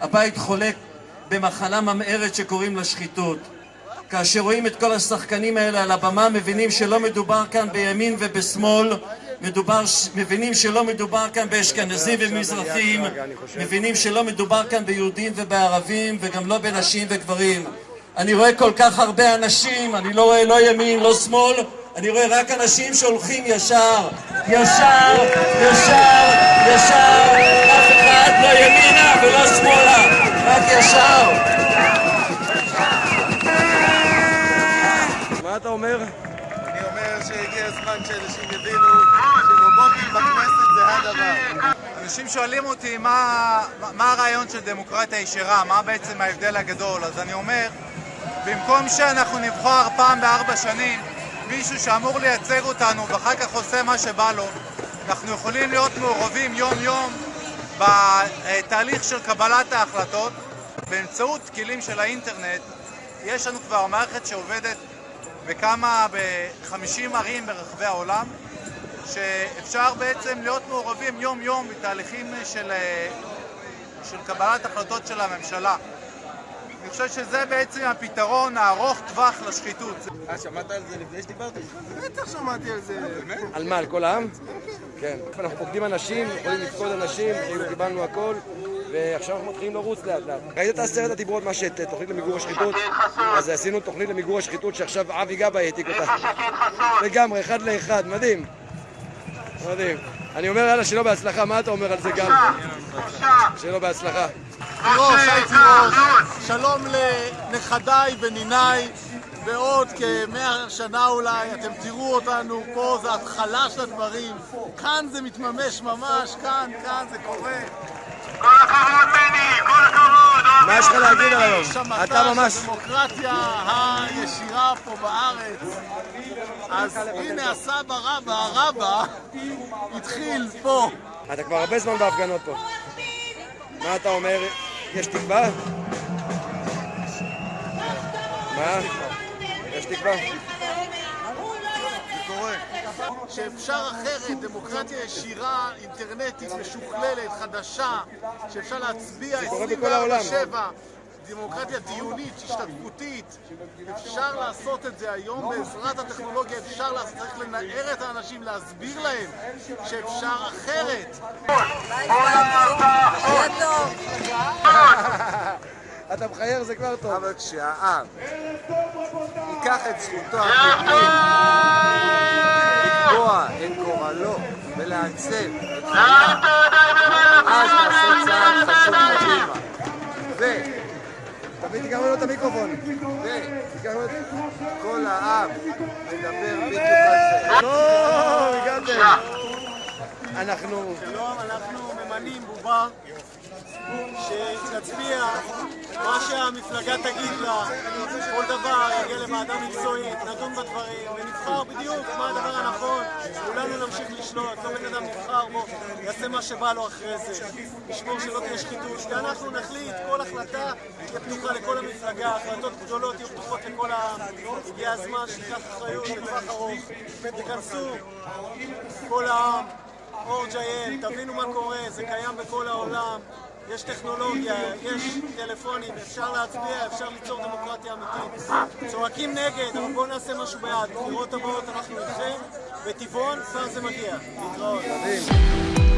הבית חולק במחלה ממארת שקוראים לה שחיתות. כאשר רואים את כל השחקנים האלה על הבמה, מבינים שלא מדובר כאן בימין ובשמאל, מדובר, מבינים שלא מדובר כאן באשכנזים ומזרחים, מבינים שלא מדובר כאן ביהודים ובערבים, וגם לא בנשים וגברים. אני רואה כל כך הרבה אנשים, אני לא רואה לא ימין, לא שמאל, אני רואה רק אנשים שהולכים ישר, ישר, ישר, ישר, לא ימינה ולא שמאלה, רק ישר. מה אתה אומר? אני אומר שהגיע הזמן שאנשים יבינו שרובוטים בכנסת זה הדבר. אנשים שואלים אותי מה, מה הרעיון של דמוקרטיה ישרה, מה בעצם ההבדל הגדול, אז אני אומר, במקום שאנחנו נבחר פעם בארבע שנים מישהו שאמור לייצג אותנו ואחר כך עושה מה שבא לו, אנחנו יכולים להיות מעורבים יום-יום בתהליך של קבלת ההחלטות באמצעות כלים של האינטרנט. יש לנו כבר מערכת שעובדת בכמה, ב-50 ערים ברחבי העולם, שאפשר בעצם להיות מעורבים יום-יום בתהליכים של, של קבלת החלטות של הממשלה. אני חושב שזה בעצם הפתרון הארוך טווח לשחיתות. אה, שמעת על זה לפני שדיברתי? בטח שמעתי על זה. על מה, על כל העם? כן. אנחנו פוקדים אנשים, יכולים לפקוד אנשים, כאילו קיבלנו הכל, ועכשיו אנחנו מתחילים לרוץ לאט לאט. ראית את עשרת הדיברות, מה שאת תוכנית למיגור השחיתות? אז עשינו תוכנית למיגור השחיתות שעכשיו אבי גבאי העתיק אותה. לגמרי, אחד לאחד, מדהים. מדהים. אני אומר יאללה, שלא בהצלחה, מה אתה אומר על זה גם? שלא בהצלחה. תירוש, שלום לנכדיי וניניי בעוד כמאה שנה אולי, אתם תראו אותנו פה, זה התחלה של הדברים, כאן זה מתממש ממש, כאן, כאן זה קורה. כל הכבוד בני, כל הכבוד! מה יש לך להגיד על היום? אתה ממש... הדמוקרטיה הישירה פה בארץ. אז הנה הסבא רבא, הרבה, התחיל פה. אתה כבר הרבה זמן בהפגנות פה. מה אתה אומר? יש תקווה? מה? יש תקווה? שאפשר אחרת, דמוקרטיה ישירה, אינטרנטית, משוכללת, חדשה, שאפשר להצביע קורה בכל העולם. 24/7, דמוקרטיה דיונית, השתתפותית, אפשר לעשות את זה היום בעזרת הטכנולוגיה, אפשר צריך לנער את האנשים, להסביר להם שאפשר אחרת. אתה מחייר זה כבר טוב. אבל כשהעם ייקח את זכותו הטבעית לקבוע את גורלו ולעצב את חייו, אז נעשה צעד חשוב קדימה. ו- תביא תיקח לו את המיקרופון. וכל העם מדבר בדיוק על זה. טוב, הגעתם. אנחנו... שלום, אנחנו ממנים בובה שתצביע מה שהמפלגה תגיד לה, כל דבר יגיע לוועדה מקצועית, נדון בדברים ונבחר בדיוק מה הדבר הנכון, כולנו נמשיך לשלוט, כל בן אדם נבחר בו, יעשה מה שבא לו אחרי זה, נשמור שלא תהיה שחיתות, ואנחנו נחליט, כל החלטה תהיה פתוחה לכל המפלגה, החלטות גדולות יהיו פתוחות לכל העם, הגיע הזמן שניקח אחריות לטווח ארוך, תיכנסו, כל העם. אור.ג'יי.אל, תבינו מה קורה, זה קיים בכל העולם, יש טכנולוגיה, יש טלפונים, אפשר להצביע, אפשר ליצור דמוקרטיה אמיתית. צועקים נגד, אבל בואו נעשה משהו בעד. בבחירות הבאות אנחנו איתכם, בטבעון כבר זה מגיע. להתראות.